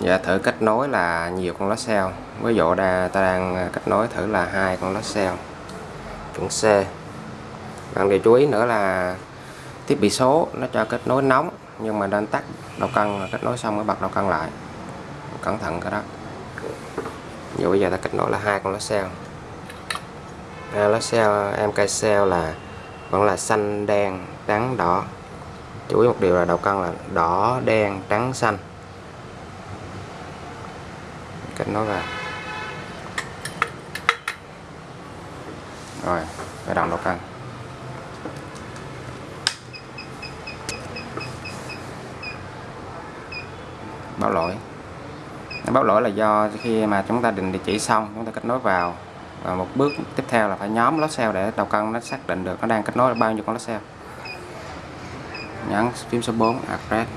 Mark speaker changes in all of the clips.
Speaker 1: Dạ thử kết nối là nhiều con lá xeo. Ví dụ đa, ta đang à, kết nối thử là hai con lá xeo. Chuẩn C. Bạn điều chú ý nữa là thiết bị số nó cho kết nối nóng nhưng mà nên tắt đầu cân kết nối xong mới bật đầu cân lại. Cẩn thận cái đó. Dù bây giờ ta kết nối là hai con lá xeo. À, lá xeo MK xeo là vẫn là xanh đen trắng đỏ. Chú ý một điều là đầu cân là đỏ đen trắng xanh kết nối vào rồi phải đồng đầu cân báo lỗi. Báo lỗi là do khi mà chúng ta định địa chỉ xong, chúng ta kết nối vào. Và một bước tiếp theo là phải nhóm lót xe để đầu cân nó xác định được nó đang kết nối bao nhiêu con lót xe nhấn phím số 4 address.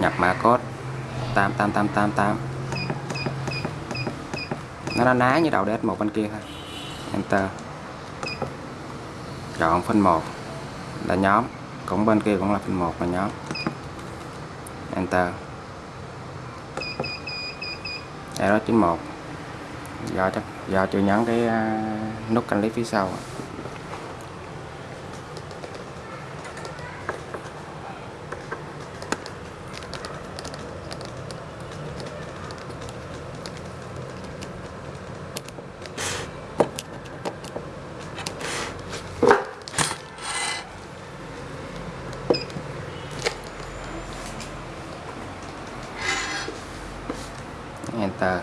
Speaker 1: Nhập mã code. 88888 nó đã ná như đầu ds một bên kia thôi. Enter. Chọn phân một. Là nhóm. Cũng bên kia cũng là phân một là nhóm. Enter. Error 91 do chắc do chưa nhấn cái uh, nút canh lý phía sau. Enter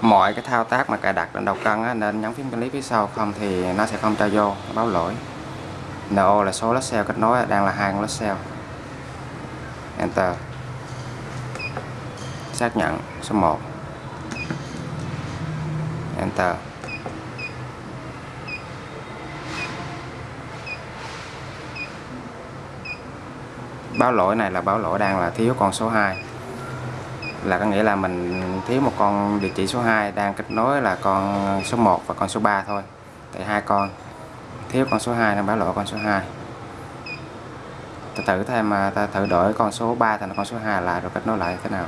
Speaker 1: mọi cái thao tác mà cài đặt lên đầu cân á, nên nhấn phím quản phía sau không thì nó sẽ không cho vô báo lỗi. NO là số lót cell kết nối đang là hai con lót cell enter. Xác nhận số 1 enter. Báo lỗi này là báo lỗi đang là thiếu con số 2 là có nghĩa là mình thiếu một con địa chỉ số 2 đang kết nối là con số 1 và con số 3 thôi. Tại hai con, thiếu con số 2 nên báo lỗi con số 2 ta thử thêm mà ta thử đổi con số 3 thành con số 2 lại rồi kết nối lại thế nào?